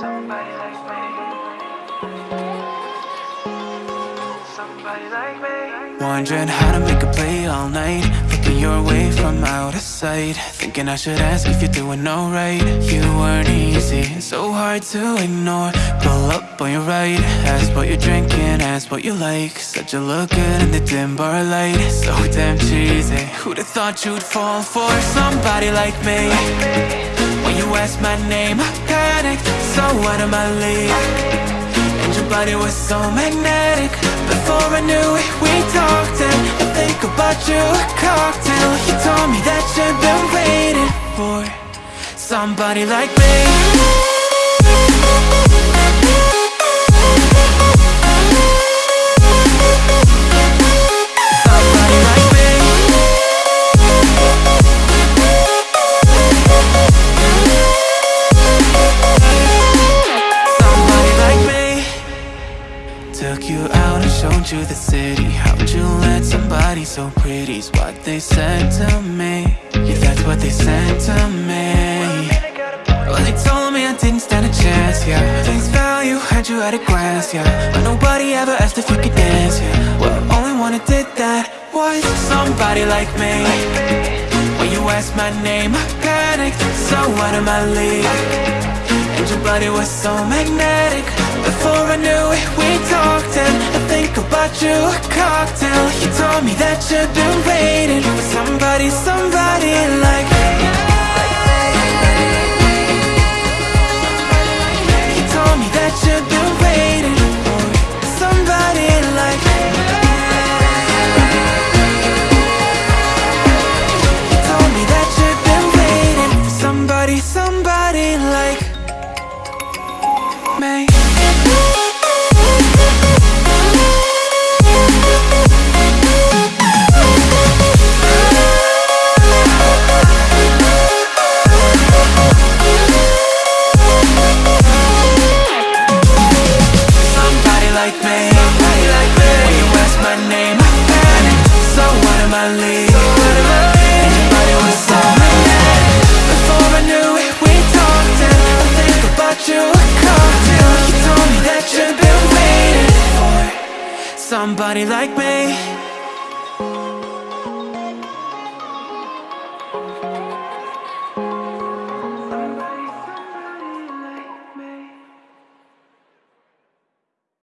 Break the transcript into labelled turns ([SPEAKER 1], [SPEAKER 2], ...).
[SPEAKER 1] Somebody like me.
[SPEAKER 2] Wondering how to make a play all night. Looking your way from out of sight. Thinking I should ask if you're doing alright. You weren't easy, so hard to ignore. Pull up on your right Ask what you're drinking, ask what you like. Said you look good in the dim bar light. So damn cheesy. Who'd have thought you'd fall for somebody like me? When you asked my name, I panicked Out of my league. And your body was so magnetic. Before I knew it, we talked And I think about you, a cocktail. You told me that you've been waiting for Somebody like me showed you the city? How'd you let somebody so pretty's what they said to me. Yeah, that's what they said to me. Well, they told me I didn't stand a chance, yeah. Face value, had you at a glance, yeah. But nobody ever asked if you could dance, yeah. Well, only one who did that was somebody like me. When you asked my name, I panicked. So out of my league and your body was so magnetic. Before I knew it, we talked And you, a cocktail. You told me that you've been waiting For somebody, somebody like You told me that you've been waiting For somebody like You told me that you've been waiting For somebody, somebody like me like me When you ask my name I panic So out of my league And your body was so magnetic Before I knew it, we talked And I think about you, a You told me that you've been waiting for Somebody like me